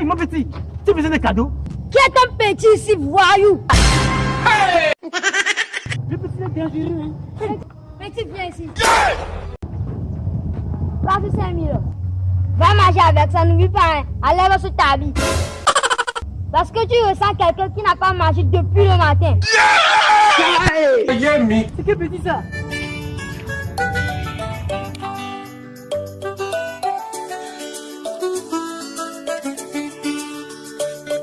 Hey, mon petit, tu as besoin de cadeaux Qui est ton petit ici, voyou Le petit est dangereux. Hein. Petit, viens ici. Vas-y, 5 000. Va manger avec ça, n'oublie pas. Hein. Allez, va sur ta vie. Parce que tu ressens quelqu'un qui n'a pas mangé depuis le matin. Yeah! C'est que petit ça?